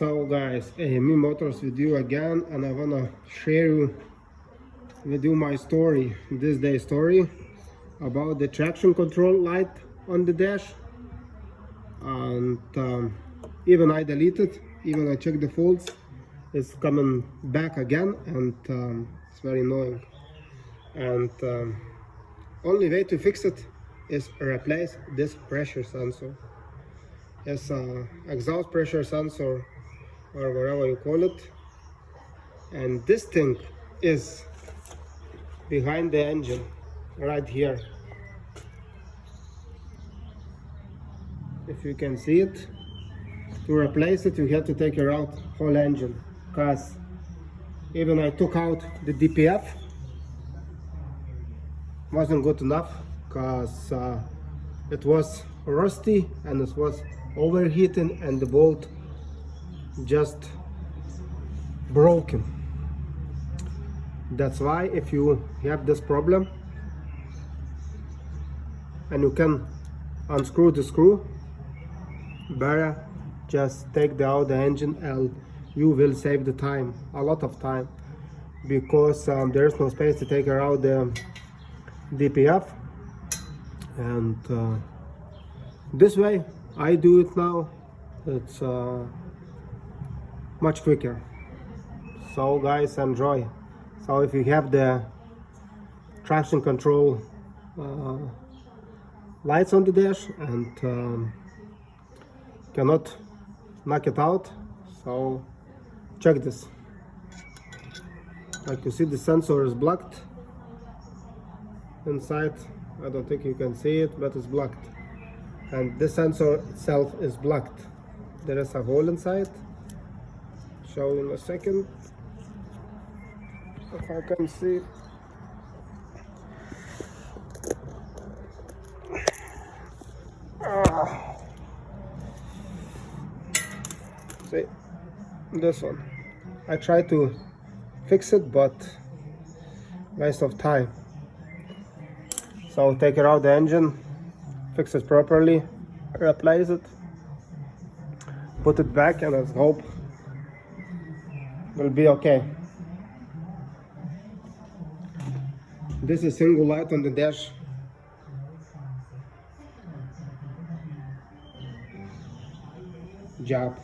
So guys, AME Motors with you again and I wanna share with you my story, this day story about the traction control light on the dash and um, even I deleted, even I checked the faults, it's coming back again and um, it's very annoying. And um, only way to fix it is replace this pressure sensor. It's a exhaust pressure sensor or whatever you call it. And this thing is behind the engine right here. If you can see it to replace it you have to take out whole engine because even I took out the DPF wasn't good enough because uh, it was rusty and it was overheating and the bolt just broken. That's why if you have this problem and you can unscrew the screw better just take out the engine and you will save the time a lot of time. Because um, there's no space to take out the DPF and uh, this way I do it now. It's uh, much quicker. So guys enjoy. So if you have the traction control uh, lights on the dash and um, cannot knock it out so check this. Like you see the sensor is blocked. Inside I don't think you can see it but it's blocked. And this sensor itself is blocked. There is a hole inside show in a second. If I can see. Ah. see this one. I try to fix it but waste of time. So take it out the engine fix it properly replace it put it back and let's hope will be okay. This is single light on the dash. Job